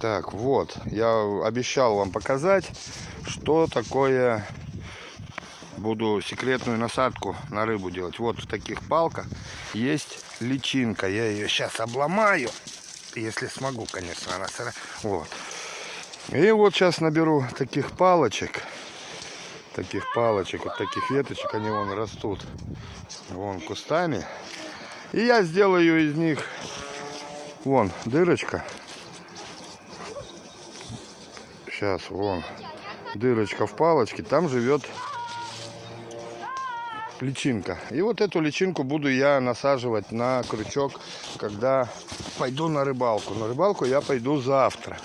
Так, вот, я обещал вам показать, что такое буду секретную насадку на рыбу делать. Вот в таких палках есть личинка. Я ее сейчас обломаю, если смогу, конечно. Она... Вот. И вот сейчас наберу таких палочек. Таких палочек, вот таких веточек, они вон растут. Вон кустами. И я сделаю из них вон дырочка Сейчас, вон, дырочка в палочке, там живет личинка. И вот эту личинку буду я насаживать на крючок, когда пойду на рыбалку. На рыбалку я пойду завтра.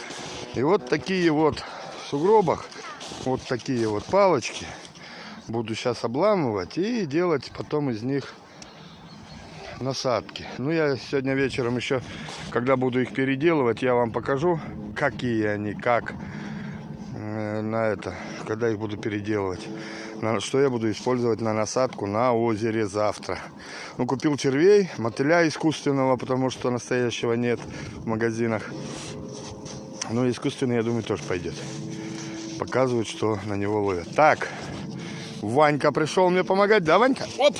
И вот такие вот в сугробах, вот такие вот палочки буду сейчас обламывать и делать потом из них насадки. Ну, я сегодня вечером еще, когда буду их переделывать, я вам покажу, какие они, как на это, когда их буду переделывать. На, что я буду использовать на насадку на озере завтра. Ну, купил червей, мотыля искусственного, потому что настоящего нет в магазинах. Ну, искусственный, я думаю, тоже пойдет. Показывают, что на него ловят. Так, Ванька пришел мне помогать. Да, Ванька? Оп!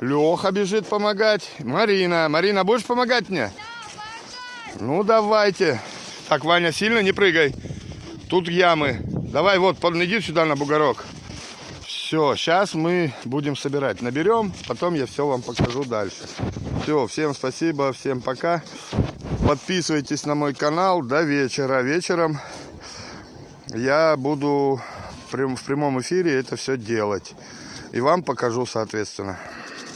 Леха бежит помогать. Марина. Марина, будешь помогать мне? Ну, давайте. Так, Ваня, сильно не прыгай. Тут ямы. Давай вот, иди сюда на бугорок. Все, сейчас мы будем собирать. Наберем, потом я все вам покажу дальше. Все, всем спасибо, всем пока. Подписывайтесь на мой канал до вечера. Вечером я буду в прямом эфире это все делать. И вам покажу, соответственно.